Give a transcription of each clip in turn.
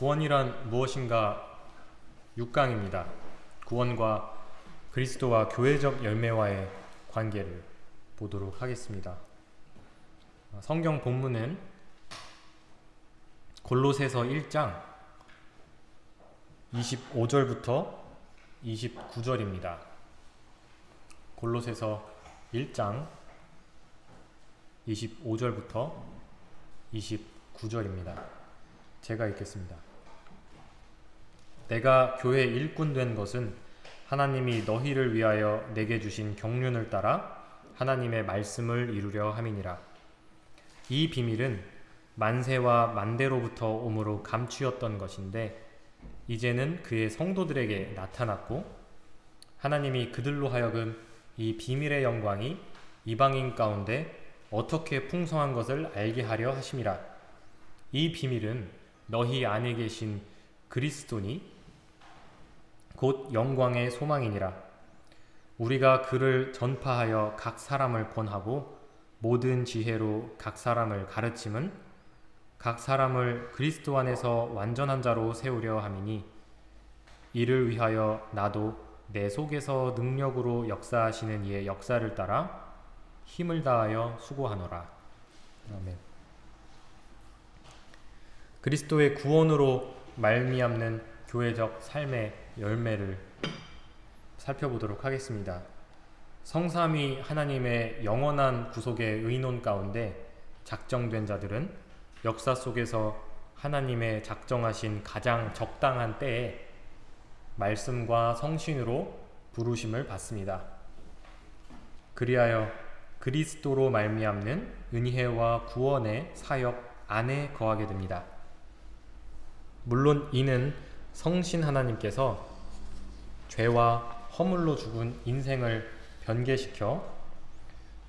구원이란 무엇인가 6강입니다. 구원과 그리스도와 교회적 열매와의 관계를 보도록 하겠습니다. 성경 본문은 골로새서 1장 25절부터 29절입니다. 골로새서 1장 25절부터 29절입니다. 제가 읽겠습니다. 내가 교회 일꾼 된 것은 하나님이 너희를 위하여 내게 주신 경륜을 따라 하나님의 말씀을 이루려 함이니라. 이 비밀은 만세와 만대로부터 오므로 감추었던 것인데 이제는 그의 성도들에게 나타났고 하나님이 그들로 하여금 이 비밀의 영광이 이방인 가운데 어떻게 풍성한 것을 알게 하려 하심이라. 이 비밀은 너희 안에 계신 그리스도니 곧 영광의 소망이니라. 우리가 그를 전파하여 각 사람을 권하고 모든 지혜로 각 사람을 가르침은 각 사람을 그리스도 안에서 완전한 자로 세우려 함이니 이를 위하여 나도 내 속에서 능력으로 역사하시는 이의 역사를 따라 힘을 다하여 수고하노라. 아멘. 그리스도의 구원으로 말미암는 교회적 삶의 열매를 살펴보도록 하겠습니다. 성삼위 하나님의 영원한 구속의 의논 가운데 작정된 자들은 역사 속에서 하나님의 작정하신 가장 적당한 때에 말씀과 성신으로 부르심을 받습니다. 그리하여 그리스도로 말미암는 은혜와 구원의 사역 안에 거하게 됩니다. 물론 이는 성신 하나님께서 죄와 허물로 죽은 인생을 변개시켜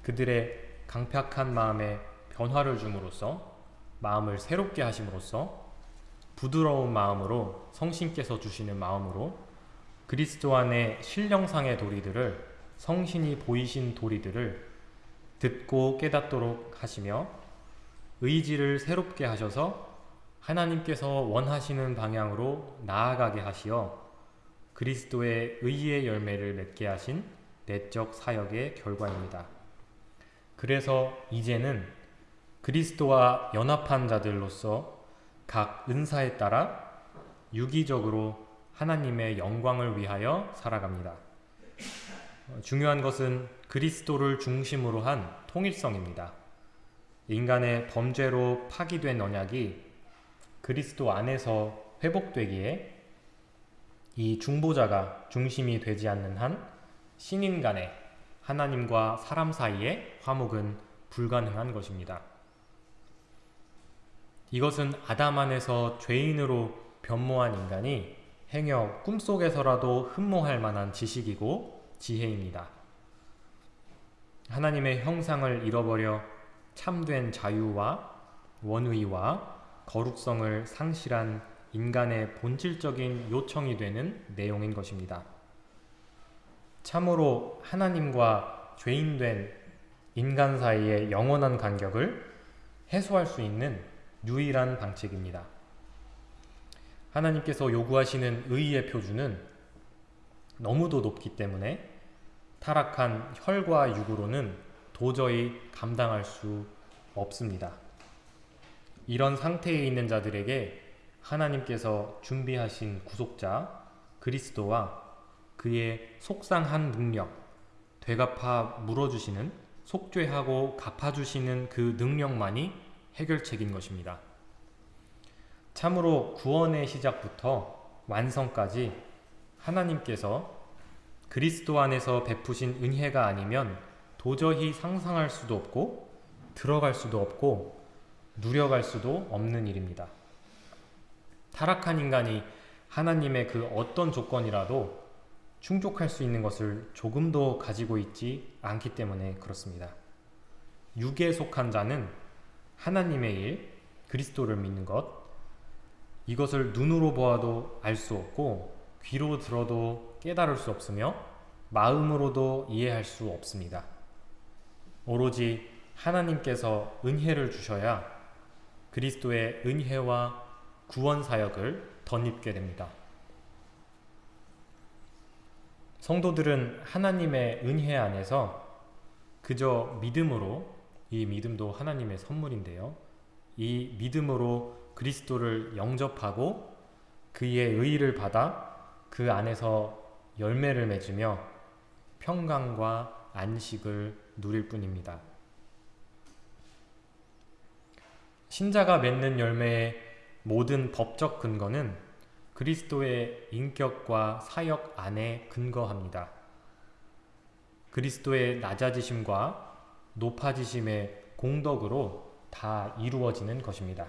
그들의 강팍한 마음에 변화를 줌으로써 마음을 새롭게 하심으로써 부드러운 마음으로 성신께서 주시는 마음으로 그리스도 안에 신령상의 도리들을 성신이 보이신 도리들을 듣고 깨닫도록 하시며 의지를 새롭게 하셔서 하나님께서 원하시는 방향으로 나아가게 하시어 그리스도의 의의 열매를 맺게 하신 내적 사역의 결과입니다. 그래서 이제는 그리스도와 연합한 자들로서 각 은사에 따라 유기적으로 하나님의 영광을 위하여 살아갑니다. 중요한 것은 그리스도를 중심으로 한 통일성입니다. 인간의 범죄로 파기된 언약이 그리스도 안에서 회복되기에 이 중보자가 중심이 되지 않는 한 신인 간의 하나님과 사람 사이의 화목은 불가능한 것입니다. 이것은 아담 안에서 죄인으로 변모한 인간이 행여 꿈속에서라도 흠모할 만한 지식이고 지혜입니다. 하나님의 형상을 잃어버려 참된 자유와 원의와 거룩성을 상실한 인간의 본질적인 요청이 되는 내용인 것입니다. 참으로 하나님과 죄인된 인간 사이의 영원한 간격을 해소할 수 있는 유일한 방책입니다. 하나님께서 요구하시는 의의 표준은 너무도 높기 때문에 타락한 혈과 육으로는 도저히 감당할 수 없습니다. 이런 상태에 있는 자들에게 하나님께서 준비하신 구속자 그리스도와 그의 속상한 능력, 되갚아 물어주시는 속죄하고 갚아주시는 그 능력만이 해결책인 것입니다. 참으로 구원의 시작부터 완성까지 하나님께서 그리스도 안에서 베푸신 은혜가 아니면 도저히 상상할 수도 없고 들어갈 수도 없고 누려갈 수도 없는 일입니다. 타락한 인간이 하나님의 그 어떤 조건이라도 충족할 수 있는 것을 조금도 가지고 있지 않기 때문에 그렇습니다. 육에 속한 자는 하나님의 일, 그리스도를 믿는 것, 이것을 눈으로 보아도 알 수 없고 귀로 들어도 깨달을 수 없으며 마음으로도 이해할 수 없습니다. 오로지 하나님께서 은혜를 주셔야 그리스도의 은혜와 구원 사역을 덧입게 됩니다. 성도들은 하나님의 은혜 안에서 그저 믿음으로 이 믿음도 하나님의 선물인데요. 이 믿음으로 그리스도를 영접하고 그의 의를 받아 그 안에서 열매를 맺으며 평강과 안식을 누릴 뿐입니다. 신자가 맺는 열매의 모든 법적 근거는 그리스도의 인격과 사역 안에 근거합니다. 그리스도의 낮아지심과 높아지심의 공덕으로 다 이루어지는 것입니다.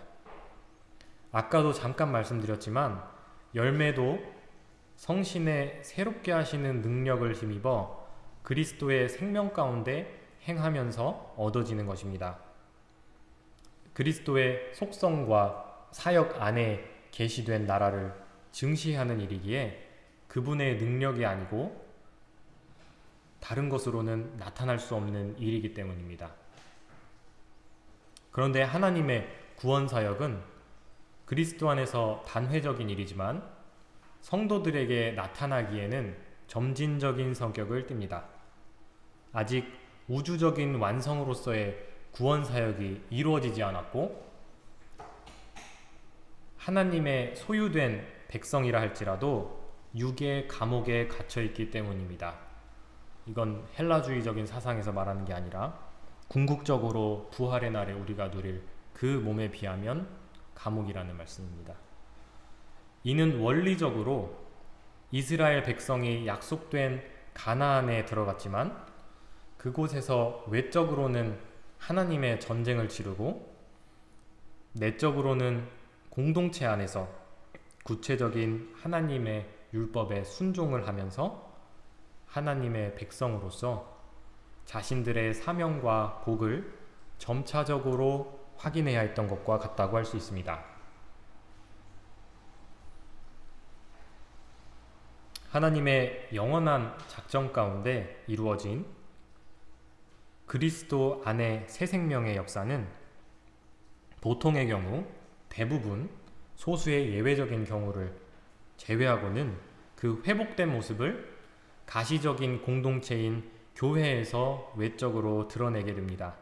아까도 잠깐 말씀드렸지만 열매도 성신의 새롭게 하시는 능력을 힘입어 그리스도의 생명 가운데 행하면서 얻어지는 것입니다. 그리스도의 속성과 사역 안에 계시된 나라를 증시하는 일이기에 그분의 능력이 아니고 다른 것으로는 나타날 수 없는 일이기 때문입니다. 그런데 하나님의 구원 사역은 그리스도 안에서 단회적인 일이지만 성도들에게 나타나기에는 점진적인 성격을 띱니다. 아직 우주적인 완성으로서의 구원 사역이 이루어지지 않았고 하나님의 소유된 백성이라 할지라도 육의 감옥에 갇혀 있기 때문입니다. 이건 헬라주의적인 사상에서 말하는 게 아니라 궁극적으로 부활의 날에 우리가 누릴 그 몸에 비하면 감옥이라는 말씀입니다. 이는 원리적으로 이스라엘 백성이 약속된 가나안에 들어갔지만 그곳에서 외적으로는 하나님의 전쟁을 치르고 내적으로는 공동체 안에서 구체적인 하나님의 율법에 순종을 하면서 하나님의 백성으로서 자신들의 사명과 복을 점차적으로 확인해야 했던 것과 같다고 할 수 있습니다. 하나님의 영원한 작정 가운데 이루어진 그리스도 안의 새 생명의 역사는 보통의 경우 대부분 소수의 예외적인 경우를 제외하고는 그 회복된 모습을 가시적인 공동체인 교회에서 외적으로 드러내게 됩니다.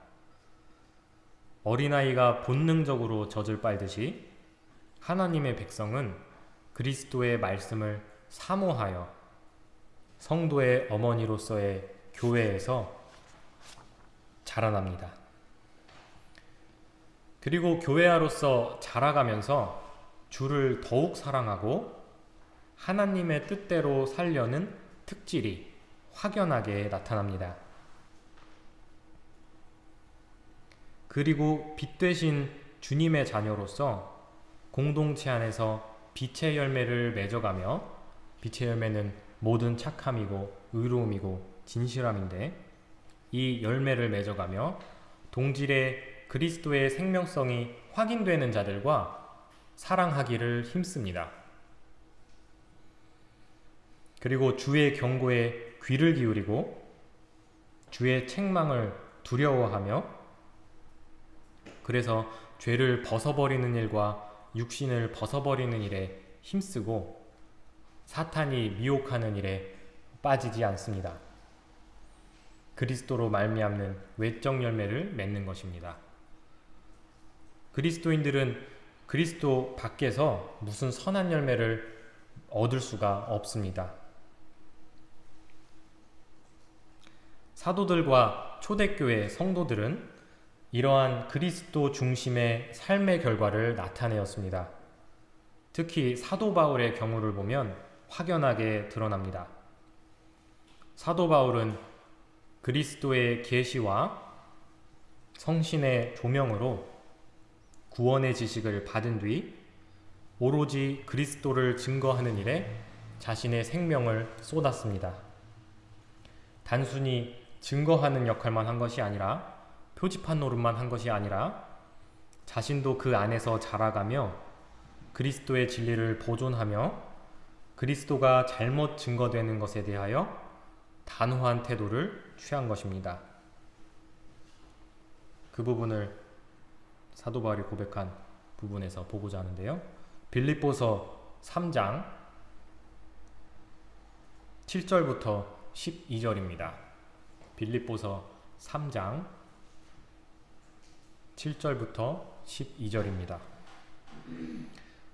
어린아이가 본능적으로 젖을 빨듯이 하나님의 백성은 그리스도의 말씀을 사모하여 성도의 어머니로서의 교회에서 자라납니다. 그리고 교회아로서 자라가면서 주를 더욱 사랑하고 하나님의 뜻대로 살려는 특질이 확연하게 나타납니다. 그리고 빛 되신 주님의 자녀로서 공동체 안에서 빛의 열매를 맺어가며 빛의 열매는 모든 착함이고 의로움이고 진실함인데 이 열매를 맺어가며 동질의 그리스도의 생명성이 확인되는 자들과 사랑하기를 힘씁니다. 그리고 주의 경고에 귀를 기울이고 주의 책망을 두려워하며 그래서 죄를 벗어버리는 일과 육신을 벗어버리는 일에 힘쓰고 사탄이 미혹하는 일에 빠지지 않습니다. 그리스도로 말미암는 외적 열매를 맺는 것입니다. 그리스도인들은 그리스도 밖에서 무슨 선한 열매를 얻을 수가 없습니다. 사도들과 초대교회 성도들은 이러한 그리스도 중심의 삶의 결과를 나타내었습니다. 특히 사도 바울의 경우를 보면 확연하게 드러납니다. 사도 바울은 그리스도의 계시와 성신의 조명으로 구원의 지식을 받은 뒤 오로지 그리스도를 증거하는 일에 자신의 생명을 쏟았습니다. 단순히 증거하는 역할만 한 것이 아니라 표지판 노릇만 한 것이 아니라 자신도 그 안에서 자라가며 그리스도의 진리를 보존하며 그리스도가 잘못 증거되는 것에 대하여 단호한 태도를 취한 것입니다. 그 부분을 사도 바울이 고백한 부분에서 보고자 하는데요. 빌립보서 3장 7절부터 12절입니다. 빌립보서 3장 7절부터 12절입니다.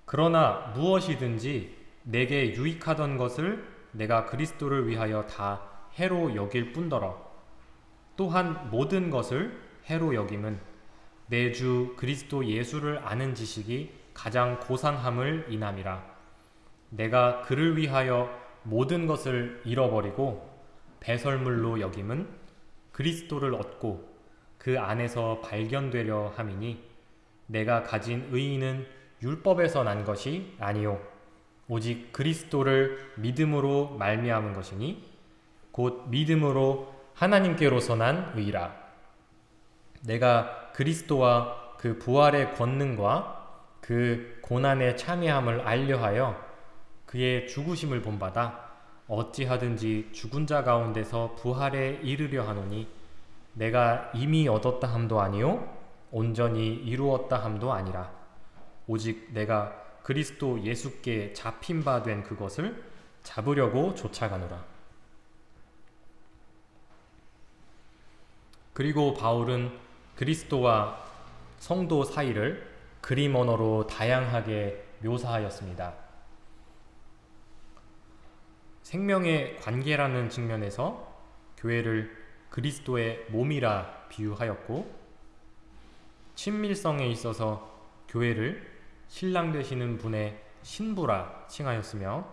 그러나 무엇이든지 내게 유익하던 것을 내가 그리스도를 위하여 다 해로 여길 뿐더러 또한 모든 것을 해로 여김은 내주 그리스도 예수를 아는 지식이 가장 고상함을 인함이라. 내가 그를 위하여 모든 것을 잃어버리고 배설물로 여김은 그리스도를 얻고 그 안에서 발견되려 함이니 내가 가진 의인은 율법에서 난 것이 아니요. 오직 그리스도를 믿음으로 말미암은 것이니 곧 믿음으로 하나님께로서 난 의라. 내가 그리스도와 그 부활의 권능과 그 고난의 참여함을 알려하여 그의 죽으심을 본받아 어찌하든지 죽은 자 가운데서 부활에 이르려 하노니 내가 이미 얻었다 함도 아니요 온전히 이루었다 함도 아니라 오직 내가 그리스도 예수께 잡힌 바 된 그것을 잡으려고 쫓아가노라. 그리고 바울은 그리스도와 성도 사이를 그림 언어로 다양하게 묘사하였습니다. 생명의 관계라는 측면에서 교회를 그리스도의 몸이라 비유하였고 친밀성에 있어서 교회를 신랑 되시는 분의 신부라 칭하였으며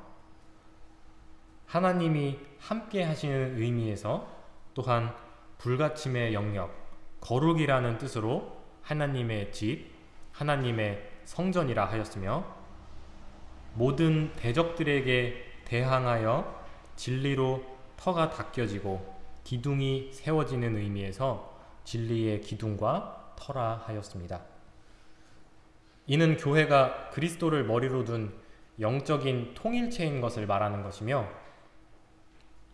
하나님이 함께 하시는 의미에서 또한 불가침의 영역, 거룩이라는 뜻으로 하나님의 집, 하나님의 성전이라 하였으며 모든 대적들에게 대항하여 진리로 터가 닦여지고 기둥이 세워지는 의미에서 진리의 기둥과 터라 하였습니다. 이는 교회가 그리스도를 머리로 둔 영적인 통일체인 것을 말하는 것이며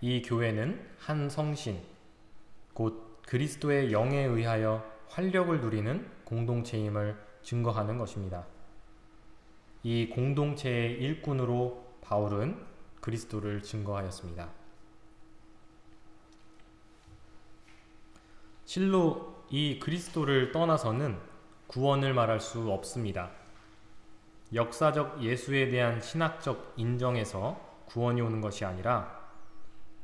이 교회는 한 성신, 곧 그리스도의 영에 의하여 활력을 누리는 공동체임을 증거하는 것입니다. 이 공동체의 일꾼으로 바울은 그리스도를 증거하였습니다. 실로 이 그리스도를 떠나서는 구원을 말할 수 없습니다. 역사적 예수에 대한 신학적 인정에서 구원이 오는 것이 아니라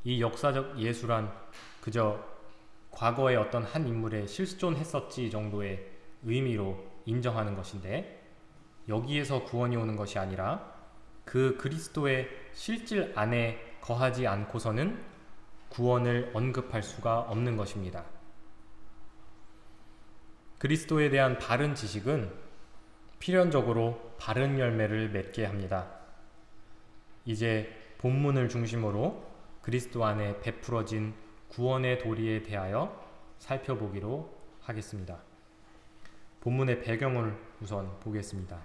이 역사적 예수란 그저 과거에 어떤 한 인물에 실존했었지 정도의 의미로 인정하는 것인데 여기에서 구원이 오는 것이 아니라 그 그리스도의 실질 안에 거하지 않고서는 구원을 언급할 수가 없는 것입니다. 그리스도에 대한 바른 지식은 필연적으로 바른 열매를 맺게 합니다. 이제 본문을 중심으로 그리스도 안에 베풀어진 구원의 도리에 대하여 살펴보기로 하겠습니다. 본문의 배경을 우선 보겠습니다.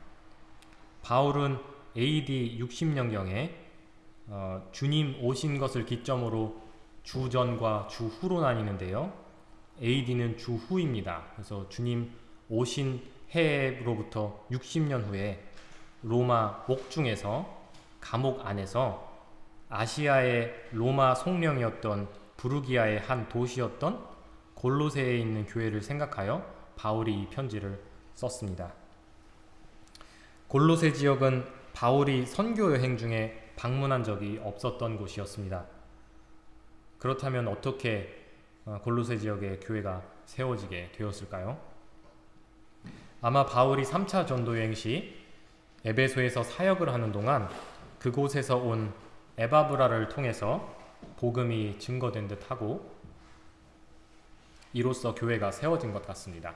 바울은 AD 60년경에 어, 주님 오신 것을 기점으로 주전과 주후로 나뉘는데요. AD는 주후입니다. 그래서 주님 오신 해로부터 60년 후에 로마 옥중에서 감옥 안에서 아시아의 로마 송령이었던 부르기아의 한 도시였던 골로새에 있는 교회를 생각하여 바울이 이 편지를 썼습니다. 골로새 지역은 바울이 선교 여행 중에 방문한 적이 없었던 곳이었습니다. 그렇다면 어떻게 어, 골로새 지역의 교회가 세워지게 되었을까요? 아마 바울이 3차 전도 여행 시 에베소에서 사역을 하는 동안 그곳에서 온 에바브라를 통해서 복음이 증거된 듯하고 이로써 교회가 세워진 것 같습니다.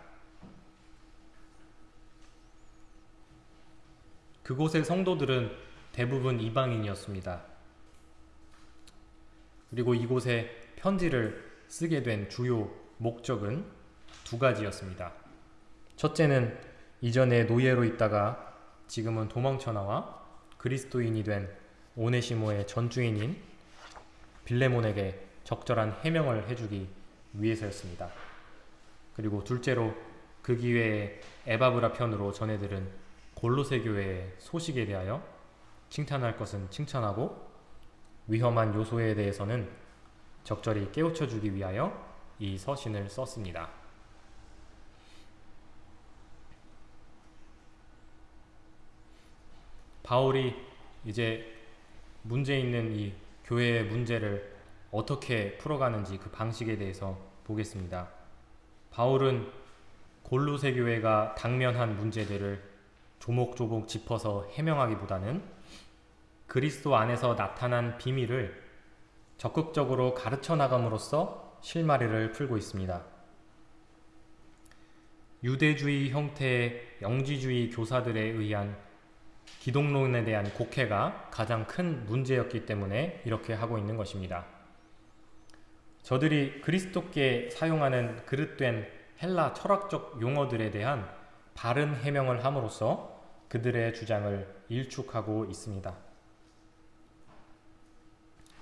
그곳의 성도들은 대부분 이방인이었습니다. 그리고 이곳에 편지를 쓰게 된 주요 목적은 두 가지였습니다. 첫째는 이전에 노예로 있다가 지금은 도망쳐 나와 그리스도인이 된 오네시모의 전주인인 빌레몬에게 적절한 해명을 해주기 위해서였습니다. 그리고 둘째로 그 기회에 에바브라 편으로 전해들은 골로새 교회의 소식에 대하여 칭찬할 것은 칭찬하고 위험한 요소에 대해서는 적절히 깨우쳐 주기 위하여 이 서신을 썼습니다. 바울이 이제 문제 있는 이 교회의 문제를 어떻게 풀어가는지 그 방식에 대해서 보겠습니다. 바울은 골로새 교회가 당면한 문제들을 조목조목 짚어서 해명하기보다는 그리스도 안에서 나타난 비밀을 적극적으로 가르쳐 나감으로써 실마리를 풀고 있습니다. 유대주의 형태의 영지주의 교사들에 의한 기독론에 대한 곡해가 가장 큰 문제였기 때문에 이렇게 하고 있는 것입니다. 저들이 그리스도께 사용하는 그릇된 헬라 철학적 용어들에 대한 바른 해명을 함으로써 그들의 주장을 일축하고 있습니다.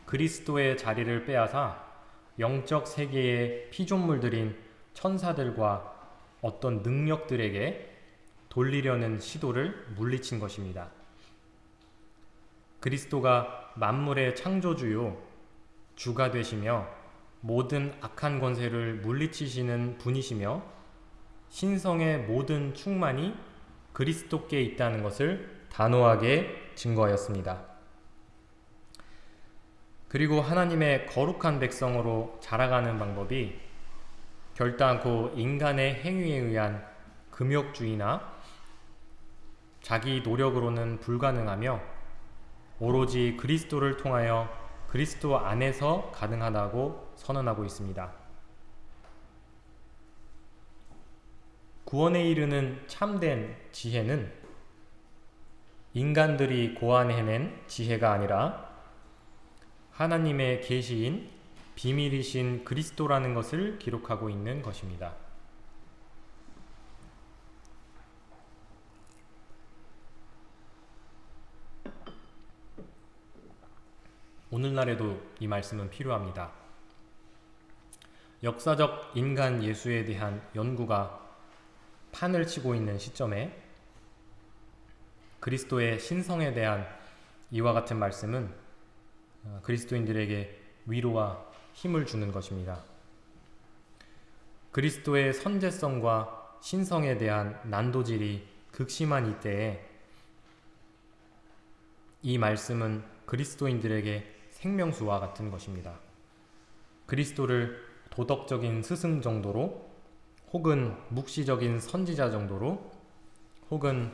그리스도의 자리를 빼앗아 영적 세계의 피조물들인 천사들과 어떤 능력들에게 돌리려는 시도를 물리친 것입니다. 그리스도가 만물의 창조주요 주가 되시며 모든 악한 권세를 물리치시는 분이시며 신성의 모든 충만이 그리스도께 있다는 것을 단호하게 증거하였습니다. 그리고 하나님의 거룩한 백성으로 자라가는 방법이 결단코 인간의 행위에 의한 금욕주의나 자기 노력으로는 불가능하며 오로지 그리스도를 통하여 그리스도 안에서 가능하다고 선언하고 있습니다. 구원에 이르는 참된 지혜는 인간들이 고안해낸 지혜가 아니라 하나님의 계시인 비밀이신 그리스도라는 것을 기록하고 있는 것입니다. 오늘날에도 이 말씀은 필요합니다. 역사적 인간 예수에 대한 연구가 판을 치고 있는 시점에 그리스도의 신성에 대한 이와 같은 말씀은 어, 그리스도인들에게 위로와 힘을 주는 것입니다. 그리스도의 선제성과 신성에 대한 난도질이 극심한 이때에 이 말씀은 그리스도인들에게 생명수와 같은 것입니다. 그리스도를 도덕적인 스승 정도로 혹은 묵시적인 선지자 정도로 혹은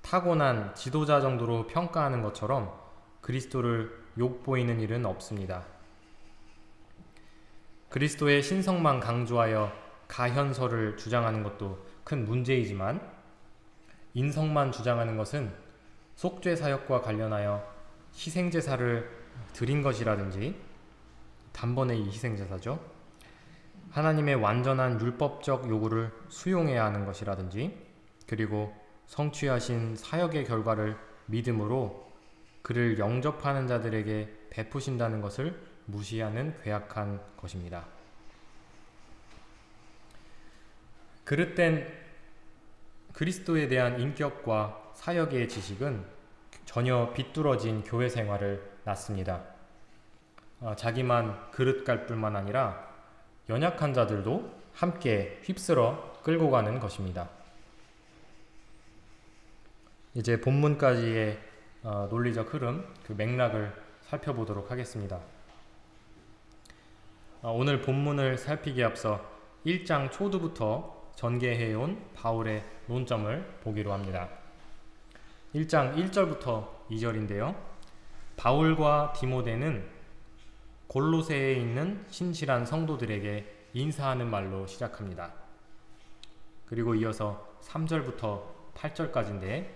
타고난 지도자 정도로 평가하는 것처럼 그리스도를 욕보이는 일은 없습니다. 그리스도의 신성만 강조하여 가현설을 주장하는 것도 큰 문제이지만 인성만 주장하는 것은 속죄 사역과 관련하여 희생제사를 드린 것이라든지 단번에 이 희생제사죠. 하나님의 완전한 율법적 요구를 수용해야 하는 것이라든지 그리고 성취하신 사역의 결과를 믿음으로 그를 영접하는 자들에게 베푸신다는 것을 무시하는 괴악한 것입니다. 그릇된 그리스도에 대한 인격과 사역의 지식은 전혀 비뚤어진 교회 생활을 낳습니다. 어, 자기만 그릇 갈 뿐만 아니라 연약한 자들도 함께 휩쓸어 끌고 가는 것입니다. 이제 본문까지의 어, 논리적 흐름, 그 맥락을 살펴보도록 하겠습니다. 어, 오늘 본문을 살피기에 앞서 1장 초두부터 전개해온 바울의 논점을 보기로 합니다. 1장 1절부터 2절인데요. 바울과 디모데는 골로새에 있는 신실한 성도들에게 인사하는 말로 시작합니다. 그리고 이어서 3절부터 8절까지인데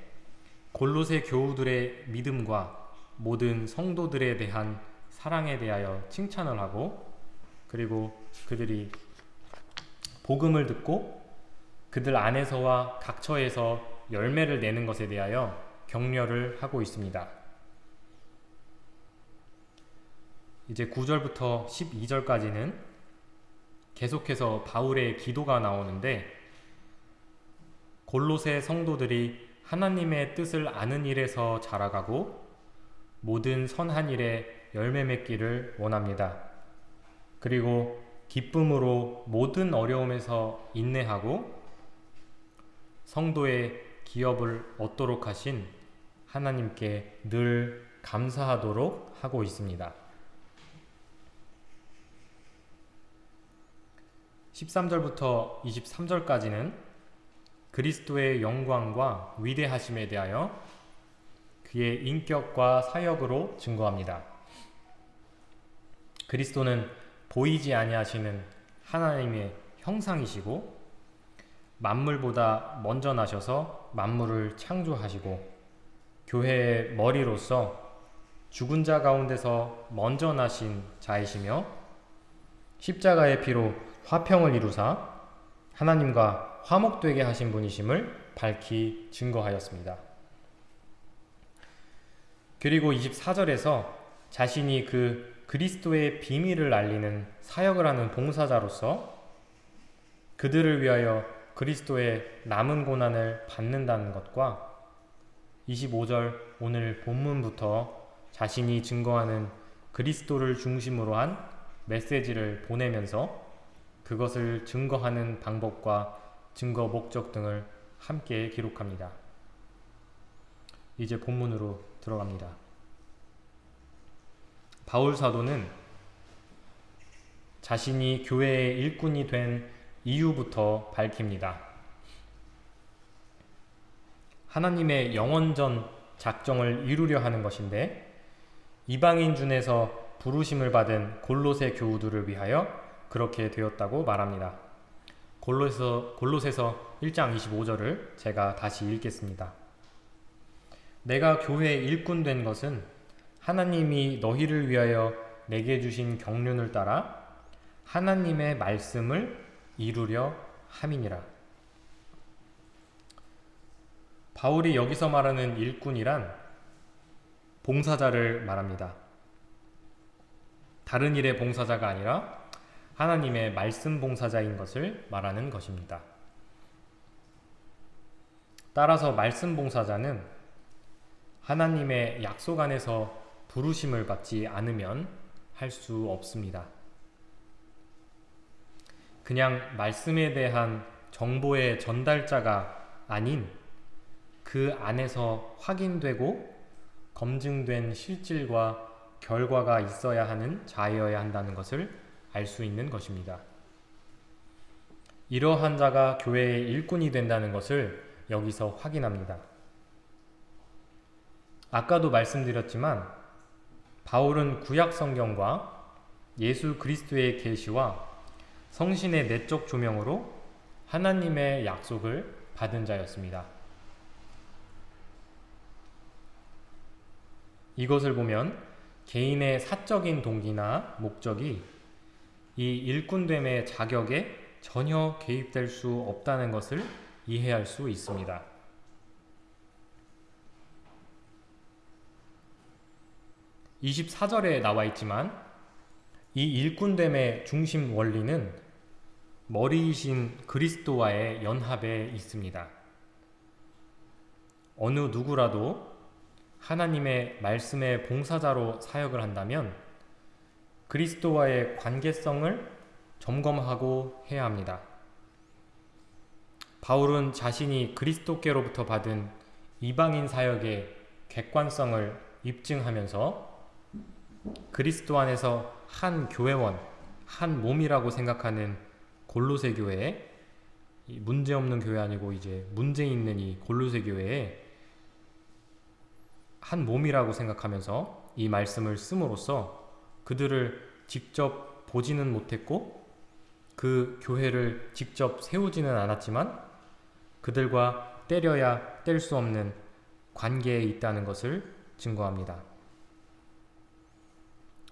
골로새 교우들의 믿음과 모든 성도들에 대한 사랑에 대하여 칭찬을 하고 그리고 그들이 복음을 듣고 그들 안에서와 각처에서 열매를 내는 것에 대하여 격려를 하고 있습니다. 이제 9절부터 12절까지는 계속해서 바울의 기도가 나오는데 골로새 성도들이 하나님의 뜻을 아는 일에서 자라가고 모든 선한 일에 열매 맺기를 원합니다. 그리고 기쁨으로 모든 어려움에서 인내하고 성도의 기업을 얻도록 하신 하나님께 늘 감사하도록 하고 있습니다. 13절부터 23절까지는 그리스도의 영광과 위대하심에 대하여 그의 인격과 사역으로 증거합니다. 그리스도는 보이지 아니하시는 하나님의 형상이시고 만물보다 먼저 나셔서 만물을 창조하시고 교회의 머리로서 죽은 자 가운데서 먼저 나신 자이시며 십자가의 피로 화평을 이루사 하나님과 화목되게 하신 분이심을 밝히 증거하였습니다. 그리고 24절에서 자신이 그 그리스도의 비밀을 알리는 사역을 하는 봉사자로서 그들을 위하여 그리스도의 남은 고난을 받는다는 것과 25절 오늘 본문부터 자신이 증거하는 그리스도를 중심으로 한 메시지를 보내면서 그것을 증거하는 방법과 증거 목적 등을 함께 기록합니다. 이제 본문으로 들어갑니다. 바울 사도는 자신이 교회의 일꾼이 된 이유부터 밝힙니다. 하나님의 영원전 작정을 이루려 하는 것인데 이방인 중에서 부르심을 받은 골로새 교우들을 위하여 그렇게 되었다고 말합니다. 골로서, 골로새서 1장 25절을 제가 다시 읽겠습니다. 내가 교회의 일꾼 된 것은 하나님이 너희를 위하여 내게 주신 경륜을 따라 하나님의 말씀을 이루려 함이니라. 바울이 여기서 말하는 일꾼이란 봉사자를 말합니다. 다른 일의 봉사자가 아니라 하나님의 말씀 봉사자인 것을 말하는 것입니다. 따라서 말씀 봉사자는 하나님의 약속 안에서 부르심을 받지 않으면 할 수 없습니다. 그냥 말씀에 대한 정보의 전달자가 아닌 그 안에서 확인되고 검증된 실질과 결과가 있어야 하는 자여야 한다는 것을 알 수 있는 것입니다. 이러한 자가 교회의 일꾼이 된다는 것을 여기서 확인합니다. 아까도 말씀드렸지만 바울은 구약 성경과 예수 그리스도의 계시와 성신의 내적 조명으로 하나님의 약속을 받은 자였습니다. 이것을 보면 개인의 사적인 동기나 목적이 이 일꾼됨의 자격에 전혀 개입될 수 없다는 것을 이해할 수 있습니다. 24절에 나와 있지만 이 일꾼됨의 중심 원리는 머리이신 그리스도와의 연합에 있습니다. 어느 누구라도 하나님의 말씀의 봉사자로 사역을 한다면 그리스도와의 관계성을 점검하고 해야 합니다. 바울은 자신이 그리스도께로부터 받은 이방인 사역의 객관성을 입증하면서 그리스도 안에서 한 교회원, 한 몸이라고 생각하는 골로새 교회에 문제 없는 교회 아니고 이제 문제 있는 이 골로새 교회에 한 몸이라고 생각하면서 이 말씀을 씀으로써 그들을 직접 보지는 못했고 그 교회를 직접 세우지는 않았지만 그들과 때려야 뗄 수 없는 관계에 있다는 것을 증거합니다.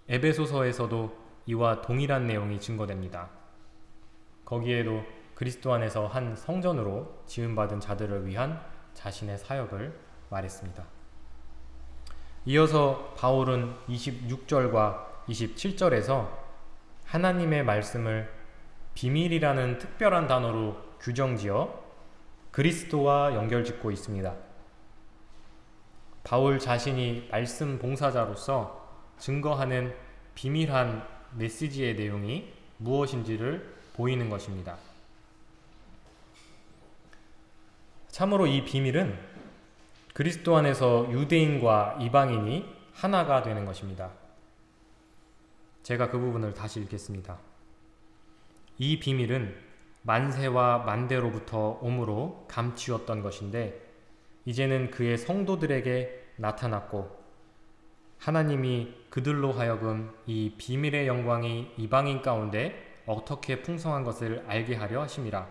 에베소서에서도 이와 동일한 내용이 증거됩니다. 거기에도 그리스도 안에서 한 성전으로 지음받은 자들을 위한 자신의 사역을 말했습니다. 이어서 바울은 26절과 27절에서 하나님의 말씀을 비밀이라는 특별한 단어로 규정지어 그리스도와 연결짓고 있습니다. 바울 자신이 말씀 봉사자로서 증거하는 비밀한 메시지의 내용이 무엇인지를 보이는 것입니다. 참으로 이 비밀은 그리스도 안에서 유대인과 이방인이 하나가 되는 것입니다. 제가 그 부분을 다시 읽겠습니다. 이 비밀은 만세와 만대로부터 오므로 감추었던 것인데 이제는 그의 성도들에게 나타났고 하나님이 그들로 하여금 이 비밀의 영광이 이방인 가운데 어떻게 풍성한 것을 알게 하려 하심이라.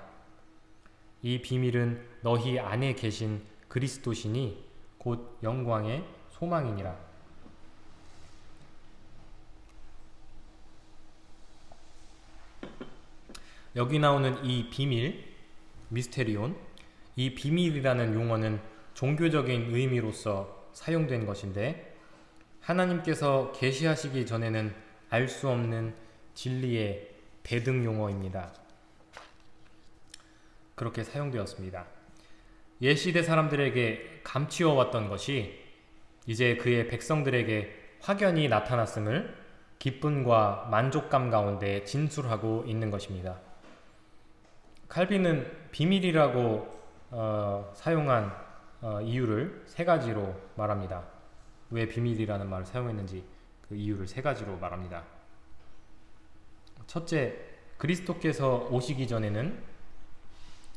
이 비밀은 너희 안에 계신 그리스도시니 곧 영광의 소망이니라. 여기 나오는 이 비밀, 미스테리온, 이 비밀이라는 용어는 종교적인 의미로서 사용된 것인데 하나님께서 계시하시기 전에는 알 수 없는 진리의 대등 용어입니다. 그렇게 사용되었습니다. 옛시대 사람들에게 감추어 왔던 것이 이제 그의 백성들에게 확연히 나타났음을 기쁨과 만족감 가운데 진술하고 있는 것입니다. 칼빈은 비밀이라고 어, 사용한 어, 이유를 세 가지로 말합니다. 왜 비밀이라는 말을 사용했는지 그 이유를 세 가지로 말합니다. 첫째, 그리스도께서 오시기 전에는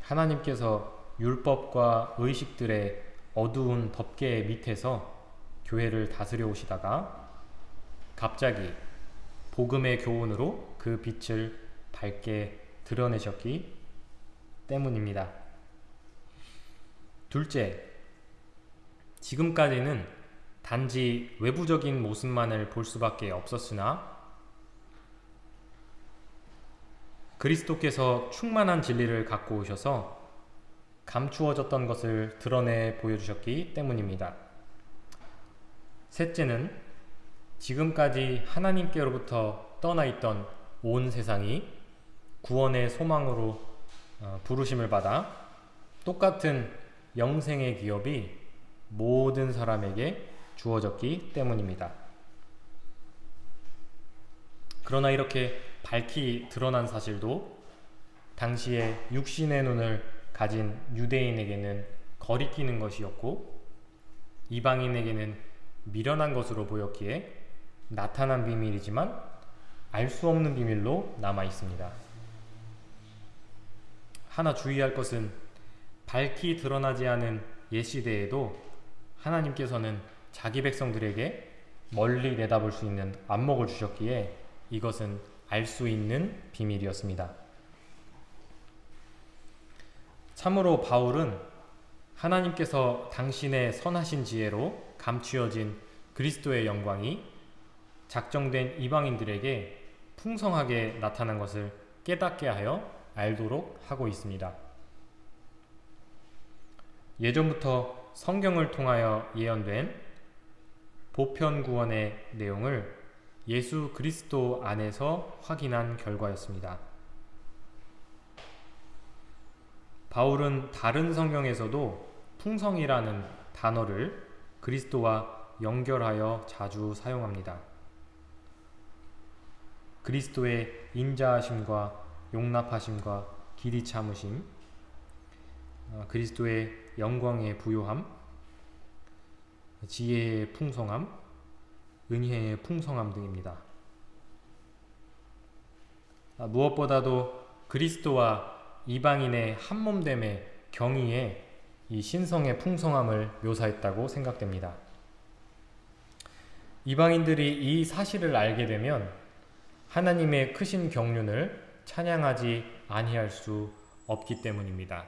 하나님께서 율법과 의식들의 어두운 덮개 밑에서 교회를 다스려 오시다가 갑자기 복음의 교훈으로 그 빛을 밝게 드러내셨기 때문입니다. 둘째, 지금까지는 단지 외부적인 모습만을 볼 수밖에 없었으나 그리스도께서 충만한 진리를 갖고 오셔서 감추어졌던 것을 드러내 보여주셨기 때문입니다. 셋째는 지금까지 하나님께로부터 떠나 있던 온 세상이 구원의 소망으로 어, 부르심을 받아 똑같은 영생의 기업이 모든 사람에게 주어졌기 때문입니다. 그러나 이렇게 밝히 드러난 사실도 당시에 육신의 눈을 가진 유대인에게는 거리끼는 것이었고 이방인에게는 미련한 것으로 보였기에 나타난 비밀이지만 알 수 없는 비밀로 남아 있습니다. 하나 주의할 것은 밝히 드러나지 않은 옛시대에도 하나님께서는 자기 백성들에게 멀리 내다볼 수 있는 안목을 주셨기에 이것은 알 수 있는 비밀이었습니다. 참으로 바울은 하나님께서 당신의 선하신 지혜로 감추어진 그리스도의 영광이 작정된 이방인들에게 풍성하게 나타난 것을 깨닫게 하여 알도록 하고 있습니다. 예전부터 성경을 통하여 예언된 보편 구원의 내용을 예수 그리스도 안에서 확인한 결과였습니다. 바울은 다른 성경에서도 풍성이라는 단어를 그리스도와 연결하여 자주 사용합니다. 그리스도의 인자하심과 용납하심과 길이 참으심, 어, 그리스도의 영광의 부요함, 지혜의 풍성함, 은혜의 풍성함 등입니다. 아, 무엇보다도 그리스도와 이방인의 한몸됨의 경의에 이 신성의 풍성함을 묘사했다고 생각됩니다. 이방인들이 이 사실을 알게 되면 하나님의 크신 경륜을 찬양하지 아니할 수 없기 때문입니다.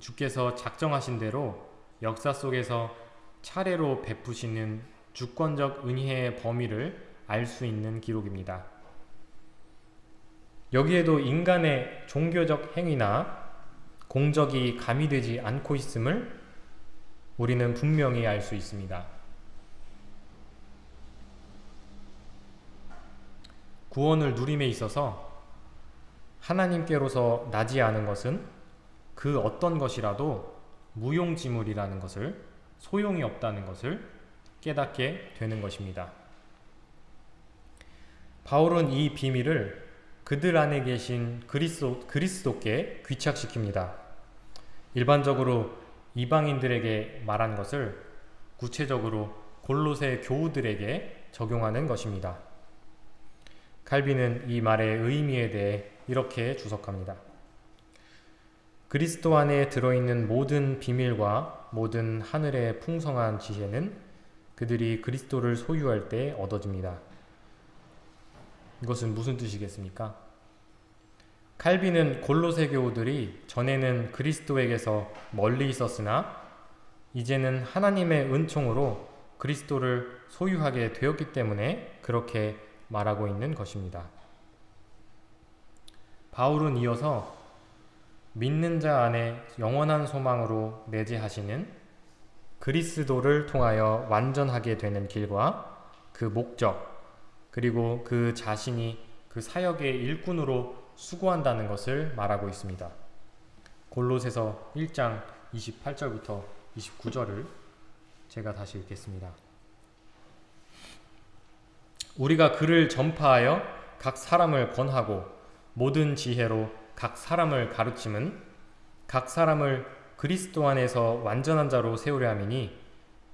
주께서 작정하신 대로 역사 속에서 차례로 베푸시는 주권적 은혜의 범위를 알 수 있는 기록입니다. 여기에도 인간의 종교적 행위나 공적이 가미되지 않고 있음을 우리는 분명히 알 수 있습니다. 구원을 누림에 있어서 하나님께로서 나지 않은 것은 그 어떤 것이라도 무용지물이라는 것을 소용이 없다는 것을 깨닫게 되는 것입니다. 바울은 이 비밀을 그들 안에 계신 그리스도, 그리스도께 귀착시킵니다. 일반적으로 이방인들에게 말한 것을 구체적으로 골로새 교우들에게 적용하는 것입니다. 칼빈은 이 말의 의미에 대해 이렇게 주석합니다. 그리스도 안에 들어있는 모든 비밀과 모든 하늘의 풍성한 지혜는 그들이 그리스도를 소유할 때 얻어집니다. 이것은 무슨 뜻이겠습니까? 칼빈은 골로새 교우들이 전에는 그리스도에게서 멀리 있었으나 이제는 하나님의 은총으로 그리스도를 소유하게 되었기 때문에 그렇게 말하고 있는 것입니다. 바울은 이어서 믿는 자 안에 영원한 소망으로 내재하시는 그리스도를 통하여 완전하게 되는 길과 그 목적, 그리고 그 자신이 그 사역의 일꾼으로 수고한다는 것을 말하고 있습니다. 골로새서 1장 28절부터 29절을 제가 다시 읽겠습니다. 우리가 그를 전파하여 각 사람을 권하고 모든 지혜로 각 사람을 가르침은 각 사람을 그리스도 안에서 완전한 자로 세우려 함이니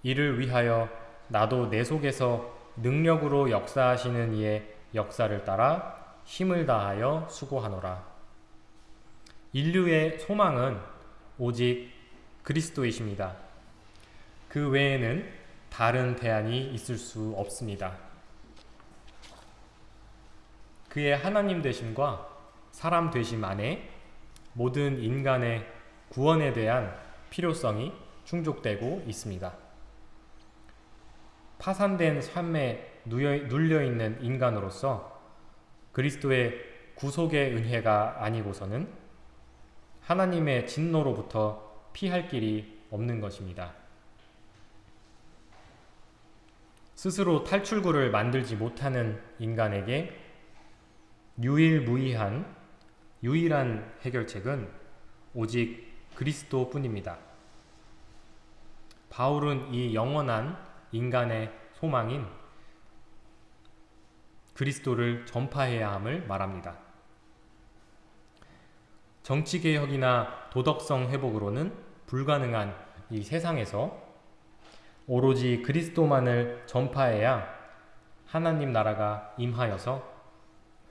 이를 위하여 나도 내 속에서 능력으로 역사하시는 이의 역사를 따라 힘을 다하여 수고하노라. 인류의 소망은 오직 그리스도이십니다. 그 외에는 다른 대안이 있을 수 없습니다. 그의 하나님 되심과 사람 되심 안에 모든 인간의 구원에 대한 필요성이 충족되고 있습니다. 파산된 삶에 눌려있는 인간으로서 그리스도의 구속의 은혜가 아니고서는 하나님의 진노로부터 피할 길이 없는 것입니다. 스스로 탈출구를 만들지 못하는 인간에게 유일무이한 유일한 해결책은 오직 그리스도 뿐입니다. 바울은 이 영원한 인간의 소망인 그리스도를 전파해야 함을 말합니다. 정치개혁이나 도덕성 회복으로는 불가능한 이 세상에서 오로지 그리스도만을 전파해야 하나님 나라가 임하여서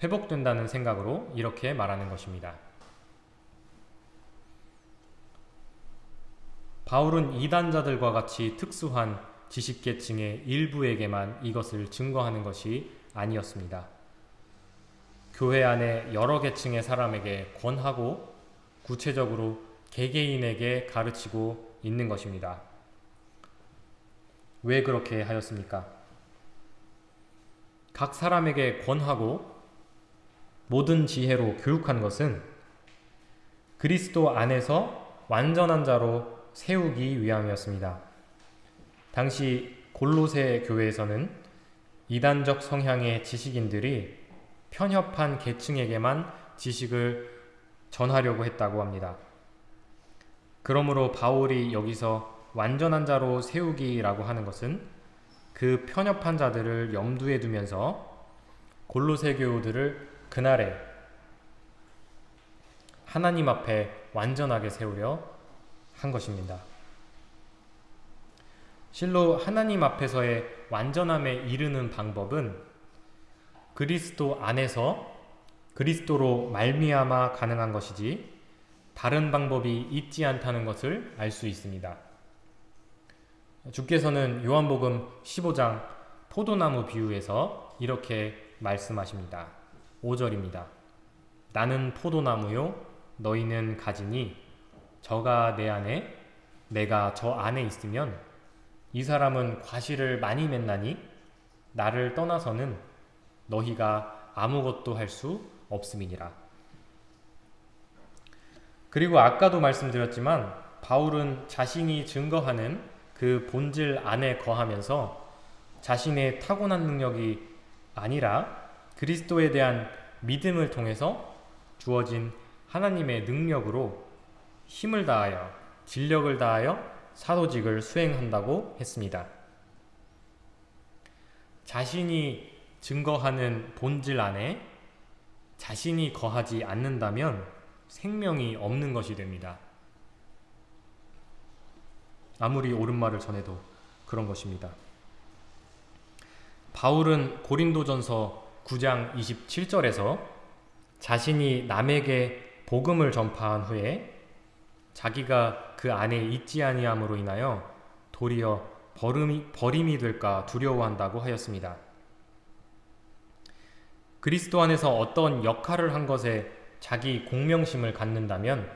회복된다는 생각으로 이렇게 말하는 것입니다. 바울은 이단자들과 같이 특수한 지식계층의 일부에게만 이것을 증거하는 것이 아니었습니다. 교회 안에 여러 계층의 사람에게 권하고 구체적으로 개개인에게 가르치고 있는 것입니다. 왜 그렇게 하였습니까? 각 사람에게 권하고 모든 지혜로 교육한 것은 그리스도 안에서 완전한 자로 세우기 위함이었습니다. 당시 골로새 교회에서는 이단적 성향의 지식인들이 편협한 계층에게만 지식을 전하려고 했다고 합니다. 그러므로 바울이 여기서 완전한 자로 세우기라고 하는 것은 그 편협한 자들을 염두에 두면서 골로새 교우들을 그날에 하나님 앞에 완전하게 세우려 한 것입니다. 실로 하나님 앞에서의 완전함에 이르는 방법은 그리스도 안에서 그리스도로 말미암아 가능한 것이지 다른 방법이 있지 않다는 것을 알 수 있습니다. 주께서는 요한복음 15장 포도나무 비유에서 이렇게 말씀하십니다. 5절입니다. 나는 포도나무요 너희는 가지니 저가 내 안에 내가 저 안에 있으면 이 사람은 과실을 많이 맺나니 나를 떠나서는 너희가 아무것도 할 수 없음이니라. 그리고 아까도 말씀드렸지만 바울은 자신이 증거하는 그 본질 안에 거하면서 자신의 타고난 능력이 아니라 그리스도에 대한 믿음을 통해서 주어진 하나님의 능력으로 힘을 다하여 진력을 다하여 사도직을 수행한다고 했습니다. 자신이 증거하는 본질 안에 자신이 거하지 않는다면 생명이 없는 것이 됩니다. 아무리 옳은 말을 전해도 그런 것입니다. 바울은 고린도전서 9장 27절에서 자신이 남에게 복음을 전파한 후에 자기가 그 안에 있지 아니함으로 인하여 도리어 버림이, 버림이 될까 두려워한다고 하였습니다. 그리스도 안에서 어떤 역할을 한 것에 자기 공명심을 갖는다면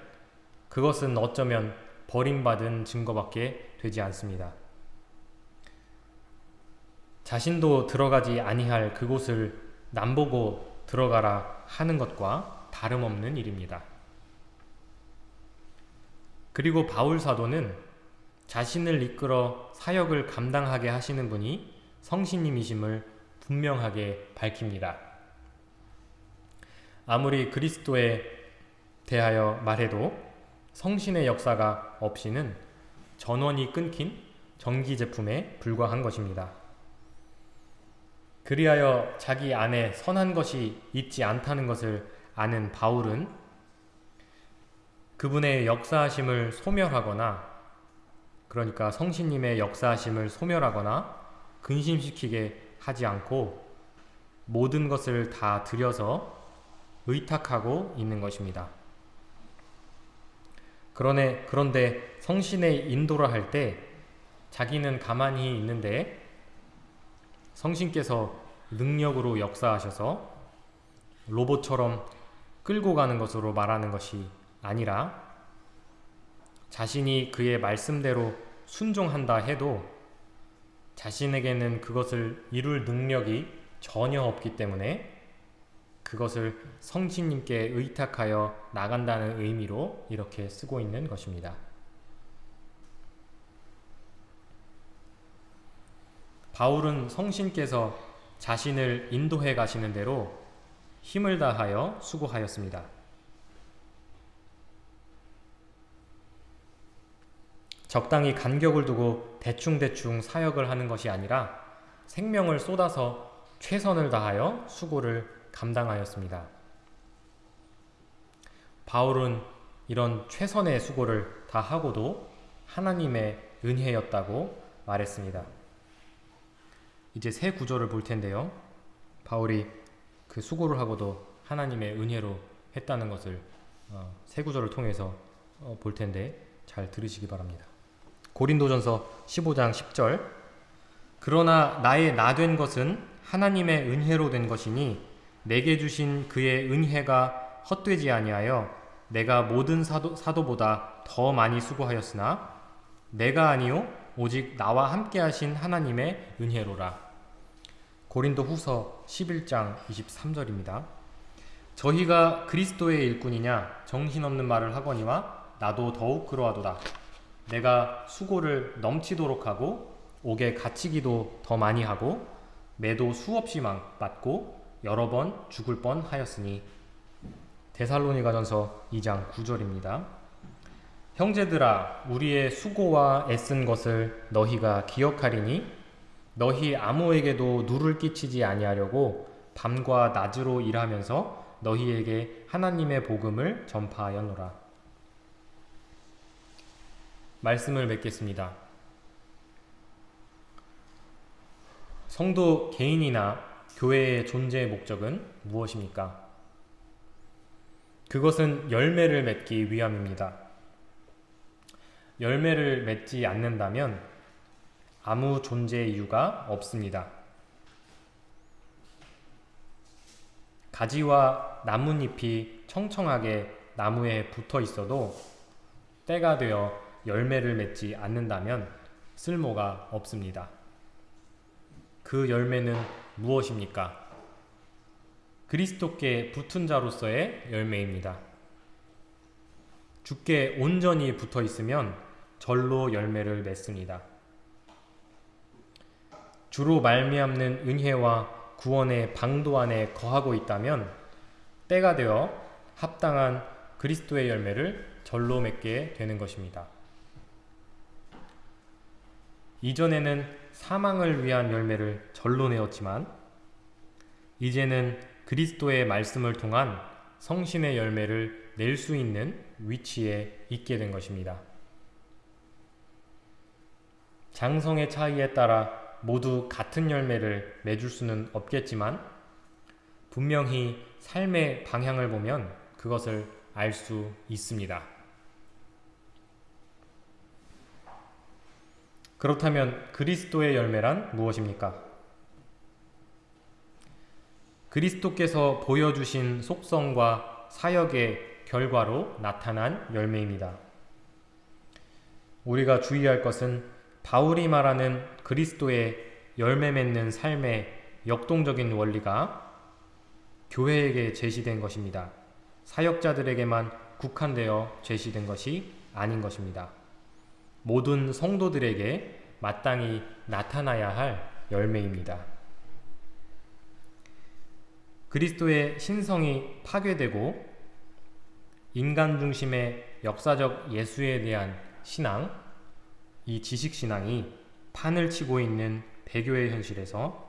그것은 어쩌면 버림받은 증거밖에 되지 않습니다. 자신도 들어가지 아니할 그곳을 남보고 들어가라 하는 것과 다름없는 일입니다. 그리고 바울 사도는 자신을 이끌어 사역을 감당하게 하시는 분이 성신님이심을 분명하게 밝힙니다. 아무리 그리스도에 대하여 말해도 성신의 역사가 없이는 전원이 끊긴 전기 제품에 불과한 것입니다. 그리하여 자기 안에 선한 것이 있지 않다는 것을 아는 바울은 그분의 역사하심을 소멸하거나 그러니까 성신님의 역사하심을 소멸하거나 근심시키게 하지 않고 모든 것을 다 들여서 의탁하고 있는 것입니다. 그러네, 그런데 성신의 인도를 할때 자기는 가만히 있는데 성신께서 능력으로 역사하셔서 로봇처럼 끌고 가는 것으로 말하는 것이 아니라 자신이 그의 말씀대로 순종한다 해도 자신에게는 그것을 이룰 능력이 전혀 없기 때문에 그것을 성신님께 의탁하여 나간다는 의미로 이렇게 쓰고 있는 것입니다. 바울은 성신께서 자신을 인도해 가시는 대로 힘을 다하여 수고하였습니다. 적당히 간격을 두고 대충대충 사역을 하는 것이 아니라 생명을 쏟아서 최선을 다하여 수고를 감당하였습니다. 바울은 이런 최선의 수고를 다 하고도 하나님의 은혜였다고 말했습니다. 이제 새 구절을 볼 텐데요. 바울이 그 수고를 하고도 하나님의 은혜로 했다는 것을 어, 새 구절을 통해서 어, 볼 텐데 잘 들으시기 바랍니다. 고린도전서 15장 10절 그러나 나의 나 된 것은 하나님의 은혜로 된 것이니 내게 주신 그의 은혜가 헛되지 아니하여 내가 모든 사도, 사도보다 더 많이 수고하였으나 내가 아니요 오직 나와 함께 하신 하나님의 은혜로라. 고린도 후서 11장 23절입니다. 저희가 그리스도의 일꾼이냐 정신없는 말을 하거니와 나도 더욱 그러하도다. 내가 수고를 넘치도록 하고 옥에 갇히기도 더 많이 하고 매도 수없이 맞고 여러 번 죽을 뻔 하였으니 데살로니가전서 2장 9절입니다. 형제들아 우리의 수고와 애쓴 것을 너희가 기억하리니 너희 아무에게도 누를 끼치지 아니하려고 밤과 낮으로 일하면서 너희에게 하나님의 복음을 전파하였노라. 말씀을 맺겠습니다. 성도 개인이나 교회의 존재의 목적은 무엇입니까? 그것은 열매를 맺기 위함입니다. 열매를 맺지 않는다면 아무 존재 이유가 없습니다. 가지와 나뭇잎이 청청하게 나무에 붙어 있어도 때가 되어 열매를 맺지 않는다면 쓸모가 없습니다. 그 열매는 무엇입니까? 그리스도께 붙은 자로서의 열매입니다. 주께 온전히 붙어 있으면 절로 열매를 맺습니다. 주로 말미암는 은혜와 구원의 방도 안에 거하고 있다면 때가 되어 합당한 그리스도의 열매를 절로 맺게 되는 것입니다. 이전에는 사망을 위한 열매를 절로 내었지만 이제는 그리스도의 말씀을 통한 성신의 열매를 낼 수 있는 위치에 있게 된 것입니다. 장성의 차이에 따라 모두 같은 열매를 맺을 수는 없겠지만 분명히 삶의 방향을 보면 그것을 알 수 있습니다. 그렇다면 그리스도의 열매란 무엇입니까? 그리스도께서 보여주신 속성과 사역의 결과로 나타난 열매입니다. 우리가 주의할 것은 바울이 말하는 그리스도의 열매 맺는 삶의 역동적인 원리가 교회에게 제시된 것입니다. 사역자들에게만 국한되어 제시된 것이 아닌 것입니다. 모든 성도들에게 마땅히 나타나야 할 열매입니다. 그리스도의 신성이 파괴되고 인간 중심의 역사적 예수에 대한 신앙, 이 지식신앙이 판을 치고 있는 배교의 현실에서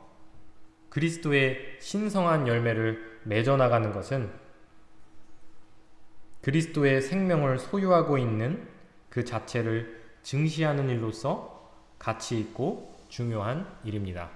그리스도의 신성한 열매를 맺어나가는 것은 그리스도의 생명을 소유하고 있는 그 자체를 증시하는 일로서 가치 있고 중요한 일입니다.